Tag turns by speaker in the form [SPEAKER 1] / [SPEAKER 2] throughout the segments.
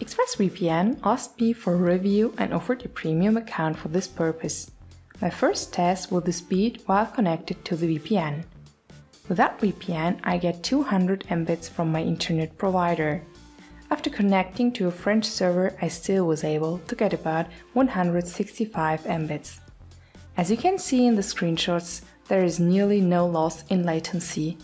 [SPEAKER 1] ExpressVPN asked me for a review and offered a premium account for this purpose. My first test was the speed while connected to the VPN. Without VPN, I get 200 Mbits from my internet provider. After connecting to a French server, I still was able to get about 165 Mbits. As you can see in the screenshots, there is nearly no loss in latency.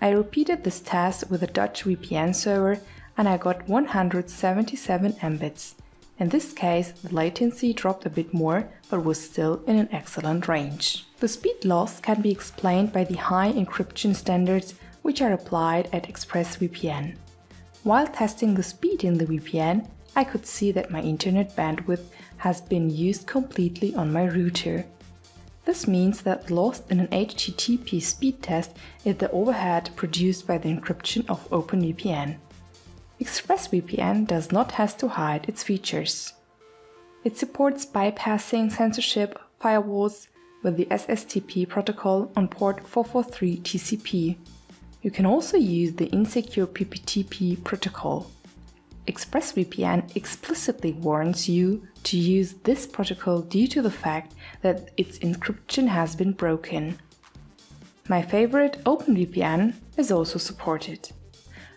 [SPEAKER 1] I repeated this test with a Dutch VPN server and I got 177 Mbits. In this case, the latency dropped a bit more, but was still in an excellent range. The speed loss can be explained by the high encryption standards which are applied at ExpressVPN. While testing the speed in the VPN, I could see that my internet bandwidth has been used completely on my router. This means that lost in an HTTP speed test is the overhead produced by the encryption of OpenVPN. ExpressVPN does not have to hide its features. It supports bypassing censorship firewalls with the SSTP protocol on port 443 TCP. You can also use the insecure PPTP protocol. ExpressVPN explicitly warns you to use this protocol due to the fact that its encryption has been broken. My favorite OpenVPN is also supported.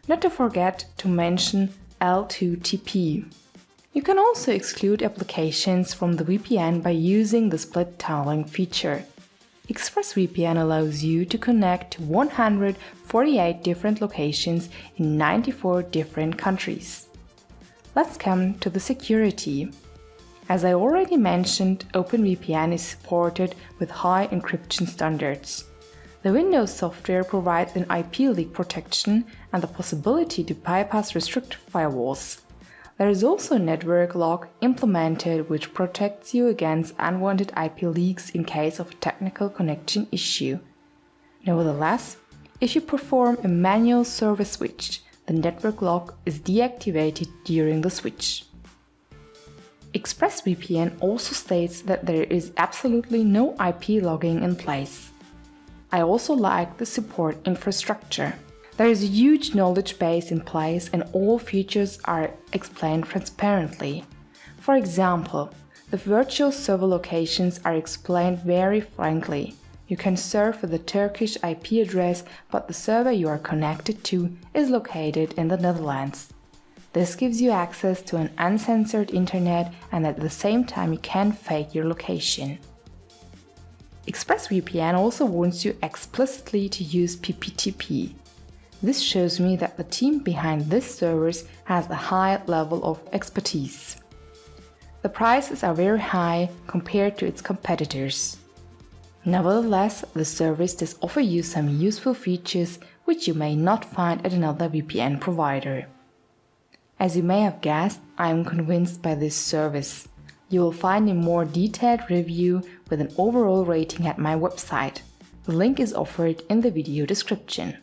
[SPEAKER 1] Not to forget to mention L2TP. You can also exclude applications from the VPN by using the split tunneling feature. ExpressVPN allows you to connect to 148 different locations in 94 different countries. Let's come to the security. As I already mentioned, OpenVPN is supported with high encryption standards. The Windows software provides an IP leak protection and the possibility to bypass restricted firewalls. There is also a network lock implemented which protects you against unwanted IP leaks in case of a technical connection issue. Nevertheless, if you perform a manual server switch, the network lock is deactivated during the switch. ExpressVPN also states that there is absolutely no IP logging in place. I also like the support infrastructure. There is a huge knowledge base in place and all features are explained transparently. For example, the virtual server locations are explained very frankly. You can serve with a Turkish IP address, but the server you are connected to is located in the Netherlands. This gives you access to an uncensored internet and at the same time you can fake your location. ExpressVPN also warns you explicitly to use PPTP. This shows me that the team behind this service has a high level of expertise. The prices are very high compared to its competitors. Nevertheless, the service does offer you some useful features which you may not find at another VPN provider. As you may have guessed, I am convinced by this service. You will find a more detailed review with an overall rating at my website. The link is offered in the video description.